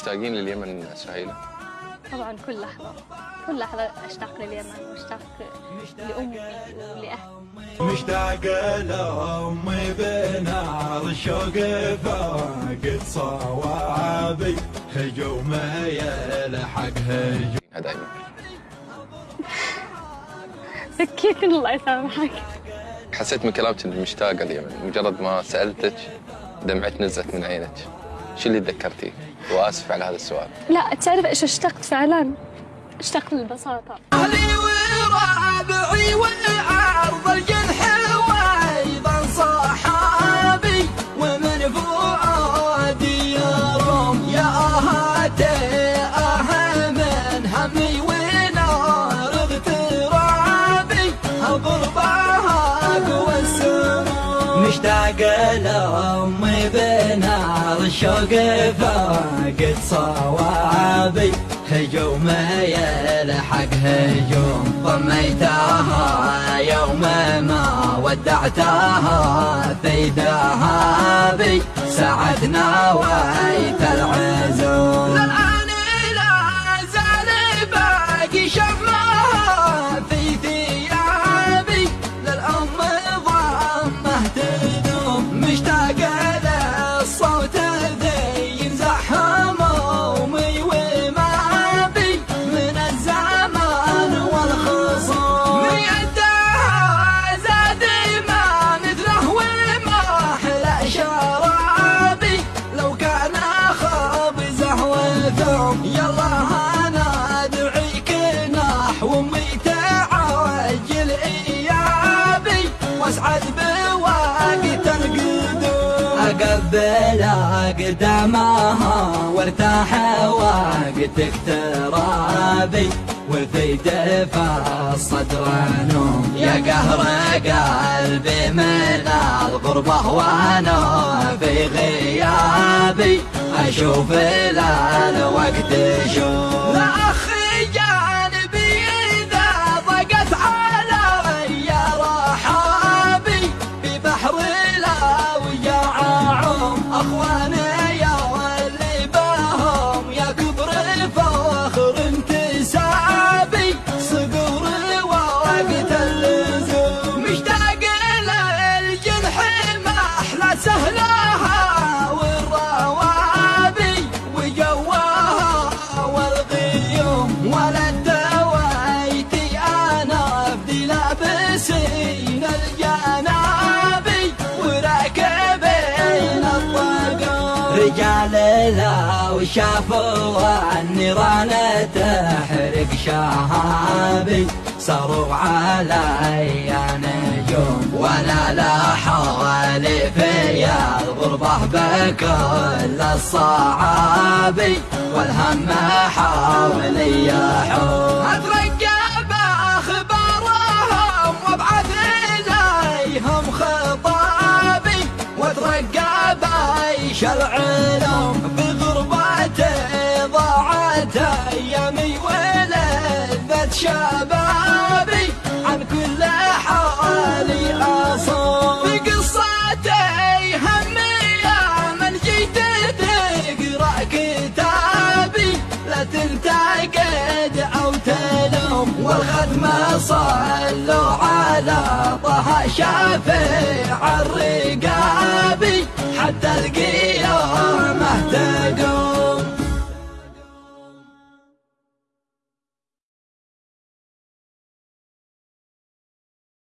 مشتاقين لليمن سهيلة؟ طبعا كل لحظة كل لحظة أشتاق لليمن وأشتاق لأمي ولأهلي مشتاق لأمي بنار الشوق فاقد صوابي هجوم يلحق هجوم. دائما بكيت الله يسامحك. حسيت من كلامك انك مشتاقة اليمن مجرد ما سألتك دمعت نزلت من عينك. شو اللي تذكرتيه؟ وآسف على هذا السؤال. لا تعرف إيش اشتقت فعلا؟ اشتقت للبساطة. مشتاق لأمي بنار الشوق فاقد صوابي. هجوم يلحق هجوم ضميتها يوم ما ودعتها في ذهابي. سعدنا ويت العزوم. القدوم اقبل أقدامها وارتاح وقت اقترابي وفي دفا الصدر نوم يا قهر قلبي من الغربة وأنا في غيابي. أشوف الوقت شوف لا أخي رجال لو شافوا النيران تحرق شهابي صاروا علي نجوم وأنا لا حوالي في الغربة بكل الصعابي والهم حولي يحوم. طه شافع الرقابي حتى القيامه تقوم